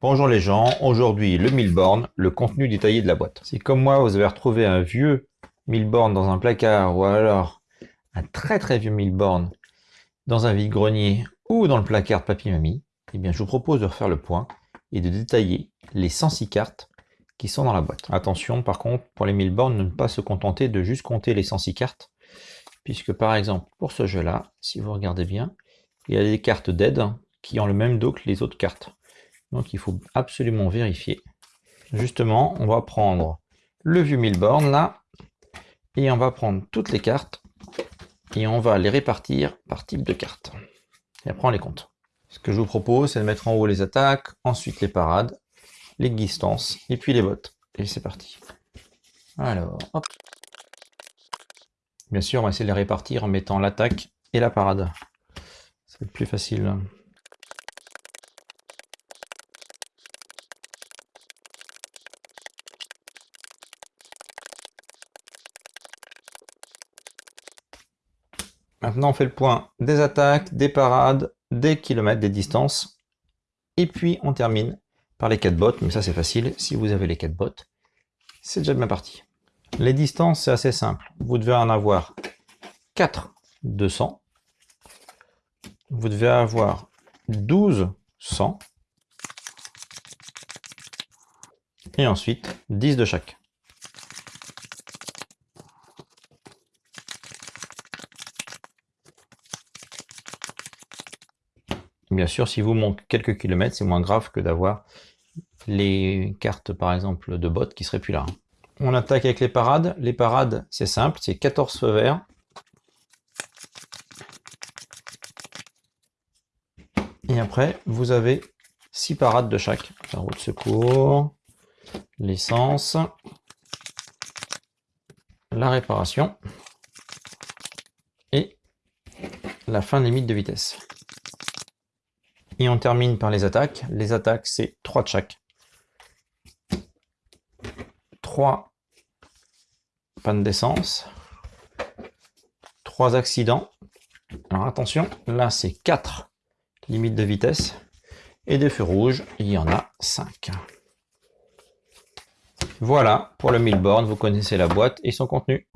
Bonjour les gens, aujourd'hui le 1000 bornes, le contenu détaillé de la boîte. Si comme moi vous avez retrouvé un vieux 1000 bornes dans un placard ou alors un très très vieux 1000 bornes dans un vide-grenier ou dans le placard de papy mamie, eh bien je vous propose de refaire le point et de détailler les 106 cartes qui sont dans la boîte. Attention par contre pour les 1000 bornes, ne pas se contenter de juste compter les 106 cartes, puisque par exemple pour ce jeu là, si vous regardez bien, il y a des cartes d'aide qui ont le même dos que les autres cartes. Donc il faut absolument vérifier. Justement, on va prendre le vieux 1000 bornes là, et on va prendre toutes les cartes, et on va les répartir par type de carte. Et après on les compte. Ce que je vous propose, c'est de mettre en haut les attaques, ensuite les parades, les distances, et puis les bottes. Et c'est parti. Alors, hop. Bien sûr, on va essayer de les répartir en mettant l'attaque et la parade. Ça va être plus facile. Maintenant, on fait le point des attaques, des parades, des kilomètres, des distances. Et puis, on termine par les 4 bottes. Mais ça, c'est facile. Si vous avez les 4 bottes, c'est déjà bien parti. Les distances, c'est assez simple. Vous devez en avoir 4 200. Vous devez avoir 12 100. Et ensuite, 10 de chaque. Bien sûr, si vous manque quelques kilomètres, c'est moins grave que d'avoir les cartes, par exemple, de bottes qui seraient plus là. On attaque avec les parades. Les parades, c'est simple, c'est 14 feux verts. Et après, vous avez 6 parades de chaque. La roue de secours, l'essence, la réparation et la fin limite de vitesse. Et on termine par les attaques. Les attaques, c'est 3 de chaque. 3 pannes d'essence. 3 accidents. Alors attention, là c'est 4 limites de vitesse. Et des feux rouges, il y en a 5. Voilà, pour le 1000 bornes, vous connaissez la boîte et son contenu.